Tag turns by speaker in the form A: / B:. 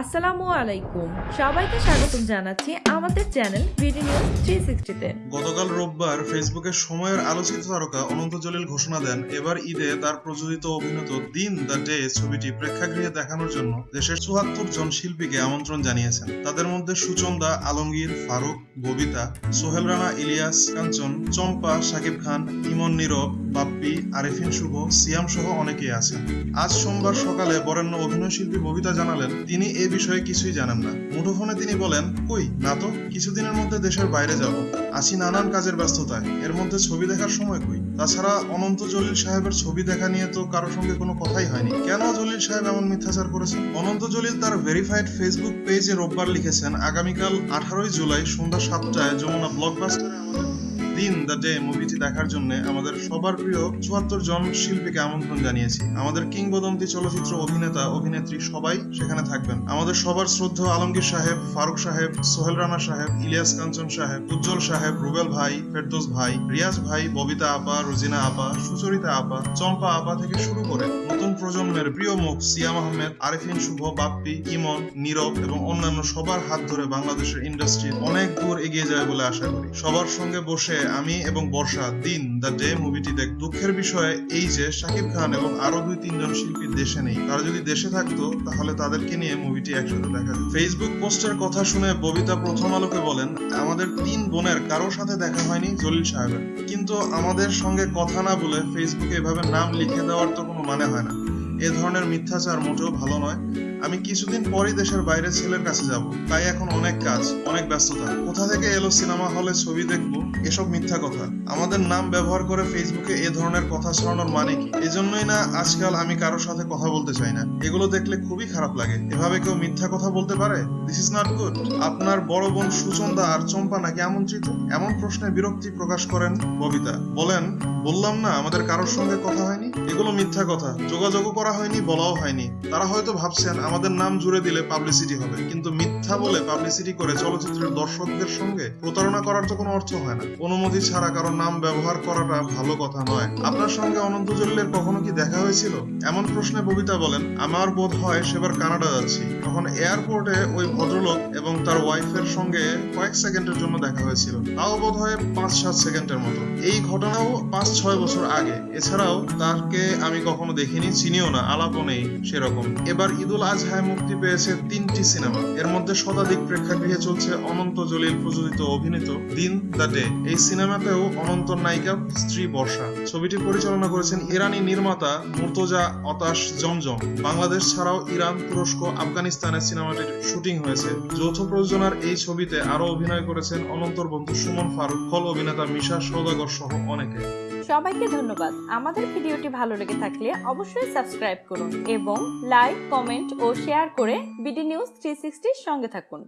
A: আসসালামু আলাইকুম। সবাইকে স্বাগতম জানাচ্ছি আমাদের চ্যানেল বিডি নিউজ থ্রি সিক্সটিতে
B: গতকাল রোববার ফেসবুকে সময়ের আলোচিত তারকা অনন্ত জলিল ঘোষণা দেন, এবার ঈদে তার প্রযোজিত অভিনীত দিন দ্য ডে ছবিটি প্রেক্ষাগৃহে দেখানোর জন্য দেশের জন শিল্পীকে আমন্ত্রণ জানিয়েছেন। তাদের মধ্যে সুচন্দা, আলমগীর, ফারুক, ববিতা, সোহেল রানা, ইলিয়াস কাঞ্চন, চম্পা, শাকিব খান, ইমন নীরব, বাপ্পি, আরিফিন শুভ, সিয়াম সহ অনেকেই আছেন। আজ সোমবার সকালে বরেণ্য অভিনয় শিল্পী ববিতা জানালেন, তিনি এ বিষয়ে কিছুই জানেন না। মুঠোফোনে তিনি বলেন, কই, না তো, কিছুদিনের মধ্যে দেশের বাইরে যাব। আছি নানান কাজের ব্যস্ততায়। এর মধ্যে ছবি দেখার সময় কই? তাছাড়া অনন্ত জলিল সাহেবের ছবি দেখা নিয়ে তো কারোর সঙ্গে কোনো কথাই হয়নি। কেন জলিল সাহেব এমন মিথ্যাচার করেছেন? অনন্ত জলিল তার ভেরিফাইড ফেসবুক পেজে রোববার লিখেছেন, আগামীকাল আঠারোই জুলাই সন্ধ্যা সাতটায় যমুনা ব্লকবাস্টারে আমাদের দিন দ্য ডে মুভিটি দেখার জন্য আমাদের সবার প্রিয় চুয়াত্তর জন শিল্পীকে আমন্ত্রণ জানিয়েছি। আমাদের কিংবদন্তি চলচ্চিত্র অভিনেতা, অভিনেত্রী সবাই সেখানে থাকবেন। আমাদের সবার শ্রদ্ধা আলমগীর সাহেব, ফারুক সাহেব, সোহেল রানা সাহেব, ইলিয়াস কাঞ্চন সাহেব, উজ্জ্বল সাহেব, রুবেল ভাই, ফেরদোস ভাই, রিয়াজ ভাই, ববিতা আপা, রোজিনা আপা, সুচরিতা আপা, চম্পা আপা থেকে শুরু করে নতুন প্রজন্মের প্রিয় মুখ সিয়াম আহমেদ, আরিফিন শুভ, বাপ্পি, ইমন, নীরব এবং অন্যান্য সবার হাত ধরে বাংলাদেশের ইন্ডাস্ট্রি অনেক দূর এগিয়ে যায় বলে আশা করি। সবার সঙ্গে বসে আমি এবং বর্ষা দিন দ্য ডে মুভিটি দেখ। দুঃখের বিষয় এই যে, শাকিব খান এবং আরও দুই তিনজন শিল্পী দেশে নেই। তারা যদি দেশে থাকতো, তাহলে তাদেরকে নিয়ে মুভিটি একসাথে দেখা যেত। ফেসবুক পোস্টের কথা শুনে ববিতা প্রথম আলোকে বলেন, আমাদের তিন বোনের কারও সাথে দেখা হয়নি জলিল সাহেবের। কিন্তু আমাদের সঙ্গে কথা না বলে ফেসবুকে এভাবে নাম লিখে দেওয়ার তো কোনো মানে হয় না। এ ধরনের মিথ্যাচার মোটেও ভালো নয়। আমি কিছুদিন পরই দেশের বাইরে ছেলের কাছে যাব। তাই এখন অনেক কাজ, অনেক ব্যস্ততা। কোথা থেকে এলো সিনেমা হলে ছবি দেখব? এসব মিথ্যা কথা। আমাদের নাম ব্যবহার করে ফেসবুকে এ ধরনের কথা ছড়ানোর মানে কি? এজন্যই না আজকাল আমি কারোর সাথে কথা বলতে চাই না। এগুলো দেখলে খুবই খারাপ লাগে। এভাবে কেউ মিথ্যা কথা বলতে পারে? দিস ইজ নট গুড আপনার বড় বোন সুচন্দা আর চম্পা নাকি আমন্ত্রিত? এমন প্রশ্নে বিরক্তি প্রকাশ করেন ববিতা। বলেন, বললাম না, আমাদের কারোর সঙ্গে কথা হয়নি? এগুলো মিথ্যা কথা। যোগাযোগও করা হয়নি, বলাও হয়নি। তারা হয়তো ভাবছেন আমাদের নাম জুড়ে দিলে পাবলিসিটি হবে। কিন্তু মিথ্যা বলে পাবলিসিটি করে চলচ্চিত্রের দর্শকদের সঙ্গে প্রতারণা করার তো কোনো অর্থ হয় না। অনুমতি ছাড়া কারও নাম ব্যবহার করাটা ভালো কথা নয়। আপনার সঙ্গে অনন্ত জলিলের কখনো কি দেখা হয়েছিল? এমন প্রশ্নে ববিতা বলেন, আমার বোধ হয় সেবার কানাডা যাচ্ছি। তখন এয়ারপোর্টে ওই ভদ্রলোক এবং তার ওয়াইফের সঙ্গে কয়েক সেকেন্ডের জন্য দেখা হয়েছিল। তাও বোধ হয় পাঁচ সাত সেকেন্ডের মতো। এই ঘটনাও পাঁচ ছয় বছর আগে। এছাড়াও তাকে আমি কখনো দেখিনি, চিনিও না, আলাপও নেই সেরকম। এবার ঈদুল আজহায় মুক্তি পেয়েছে তিনটি সিনেমা। এর মধ্যে শতাধিক প্রেক্ষাগৃহে চলছে অনন্ত জলিল প্রযোজিত অভিনীত দিন দ্য ডে। এই সিনেমাতেও অনন্ত নায়িকা, স্ত্রী বর্ষা। ছবিটি পরিচালনা করেছেন ইরানি নির্মাতা মুর্তজা অতাশ জমজম। বাংলাদেশ ছাড়াও ইরান, তুরস্ক আফগানিস্তানে সিনেমাটির শুটিং হয়েছে। যৌথ প্রযোজনার এই ছবিতে আরও অভিনয় করেছেন অনন্তর বন্ধু সুমন ফারুক ফল অভিনেতা মিশা সৌদাগর সহ অনেকে।
A: সবাইকে ধন্যবাদ। আমাদের ভিডিওটি ভালো লেগে থাকলে অবশ্যই সাবস্ক্রাইব করুন এবং লাইক, কমেন্ট ও শেয়ার করে বিডি নিউজ থ্রি সঙ্গে থাকুন।